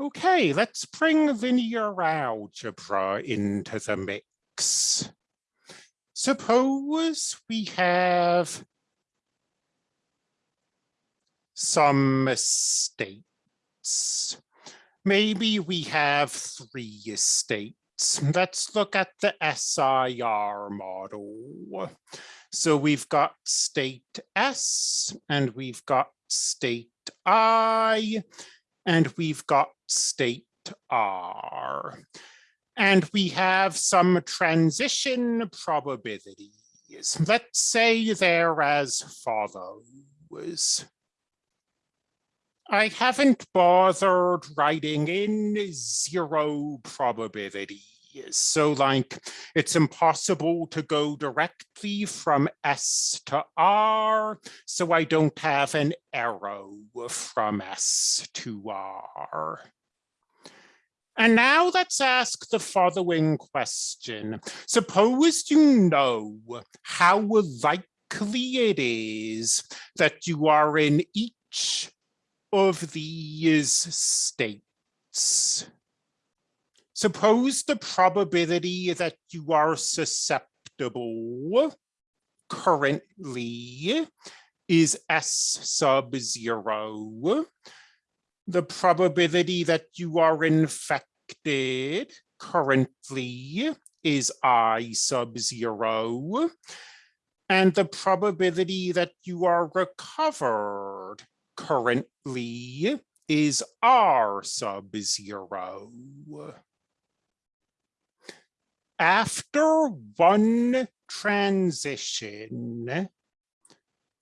Okay, let's bring linear algebra into the mix. Suppose we have some states. Maybe we have three states. Let's look at the SIR model. So we've got state S and we've got state I and we've got state R. And we have some transition probabilities. Let's say they're as follows. I haven't bothered writing in zero probability. So like it's impossible to go directly from S to R, so I don't have an arrow from S to R. And now let's ask the following question. Suppose you know how likely it is that you are in each of these states. Suppose the probability that you are susceptible currently is S sub zero. The probability that you are infected currently is I sub zero. And the probability that you are recovered currently is R sub zero after one transition,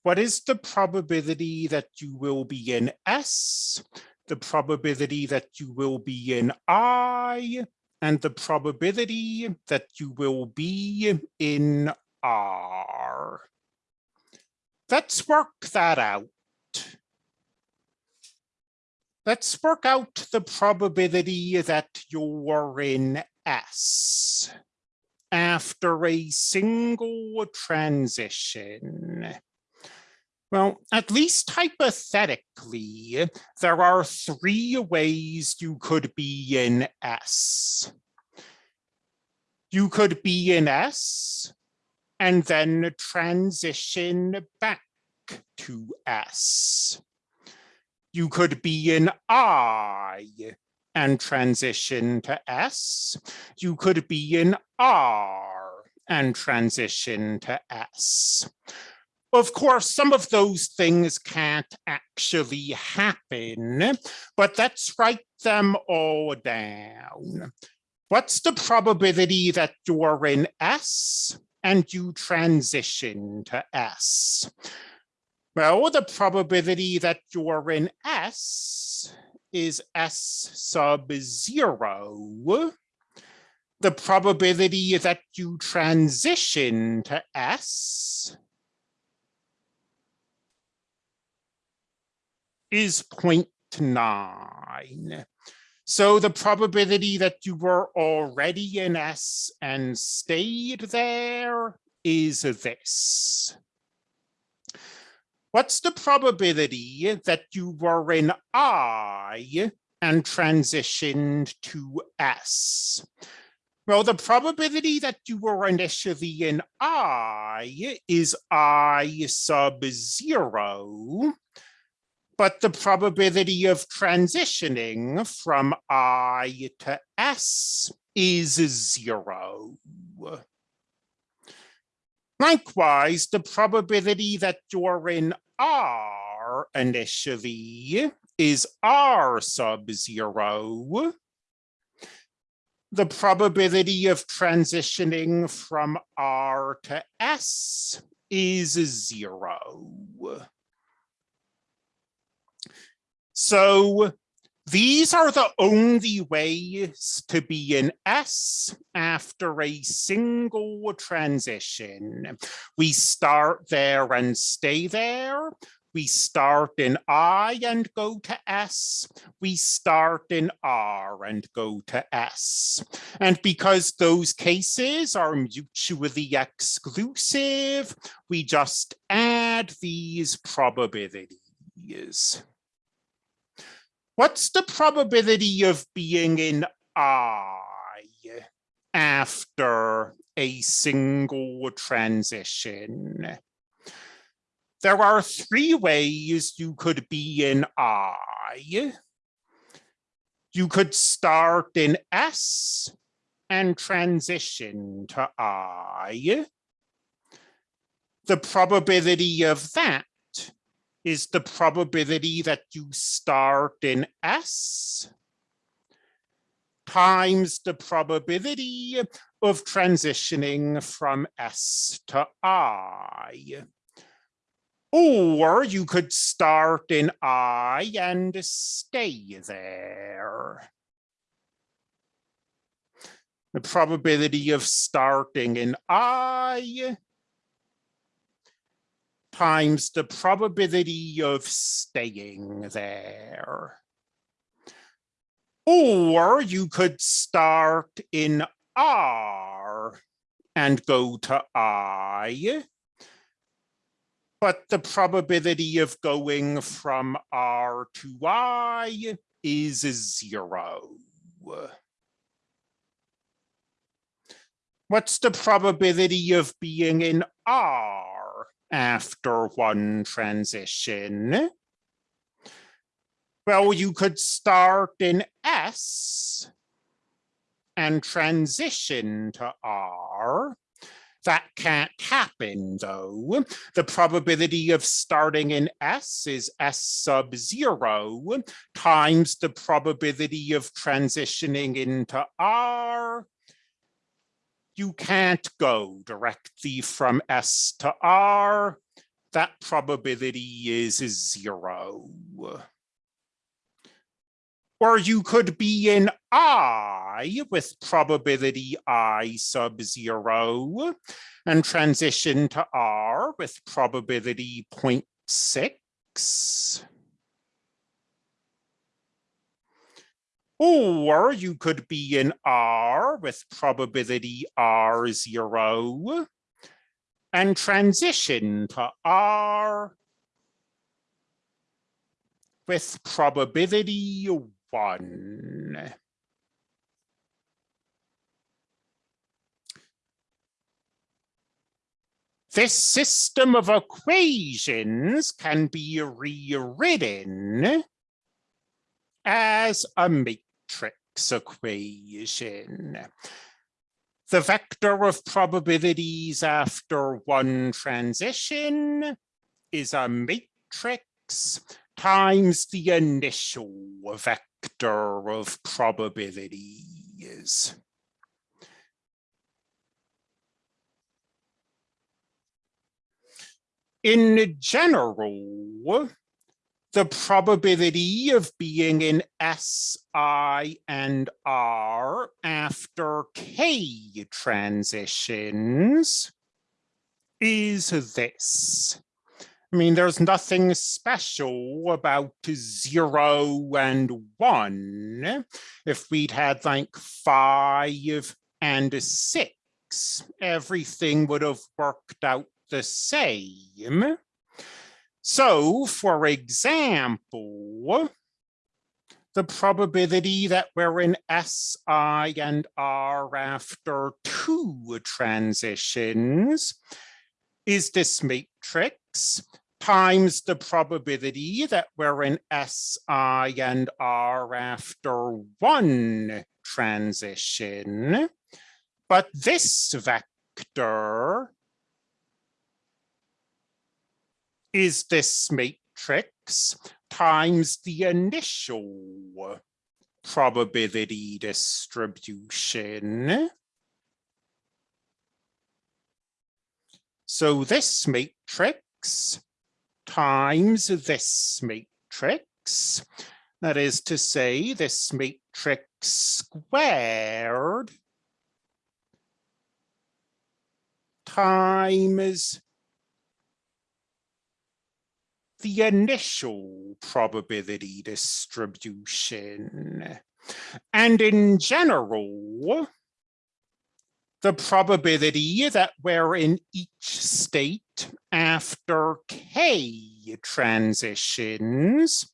what is the probability that you will be in S, the probability that you will be in I, and the probability that you will be in R. Let's work that out. Let's work out the probability that you're in S after a single transition? Well, at least hypothetically, there are three ways you could be in S. You could be in S and then transition back to S. You could be in I and transition to S. You could be in R and transition to S. Of course, some of those things can't actually happen, but let's write them all down. What's the probability that you're in S and you transition to S? Well, the probability that you're in S is S sub zero, the probability that you transition to S is 0.9. So the probability that you were already in S and stayed there is this. What's the probability that you were in I and transitioned to S? Well, the probability that you were initially in I is I sub zero, but the probability of transitioning from I to S is zero. Likewise, the probability that you're in R initially is R sub zero. The probability of transitioning from R to S is zero. So these are the only ways to be in S after a single transition. We start there and stay there. We start in I and go to S. We start in R and go to S. And because those cases are mutually exclusive, we just add these probabilities. What's the probability of being in I after a single transition? There are three ways you could be in I. You could start in S and transition to I. The probability of that is the probability that you start in S times the probability of transitioning from S to I. Or you could start in I and stay there. The probability of starting in I times the probability of staying there. Or you could start in R and go to I, but the probability of going from R to I is zero. What's the probability of being in R? After one transition? Well, you could start in S and transition to R. That can't happen though. The probability of starting in S is S sub zero times the probability of transitioning into R you can't go directly from S to R. That probability is zero. Or you could be in I with probability I sub zero and transition to R with probability 0.6. Or you could be in R with probability R0 and transition to R with probability one. This system of equations can be rewritten as a matrix matrix equation. The vector of probabilities after one transition is a matrix times the initial vector of probabilities. In general, the probability of being in S, I, and R after K transitions is this. I mean, there's nothing special about zero and one. If we'd had like five and six, everything would have worked out the same. So, for example, the probability that we're in S, I, and R after two transitions is this matrix times the probability that we're in S, I, and R after one transition. But this vector is this matrix times the initial probability distribution. So this matrix times this matrix, that is to say this matrix squared times the initial probability distribution. And in general, the probability that we're in each state after k transitions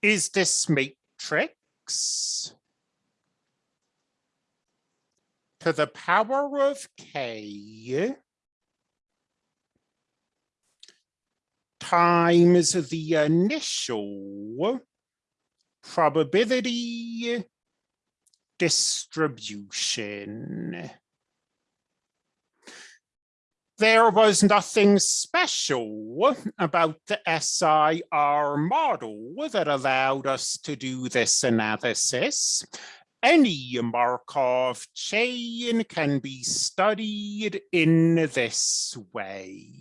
is this matrix to the power of k times the initial probability distribution. There was nothing special about the SIR model that allowed us to do this analysis. Any Markov chain can be studied in this way.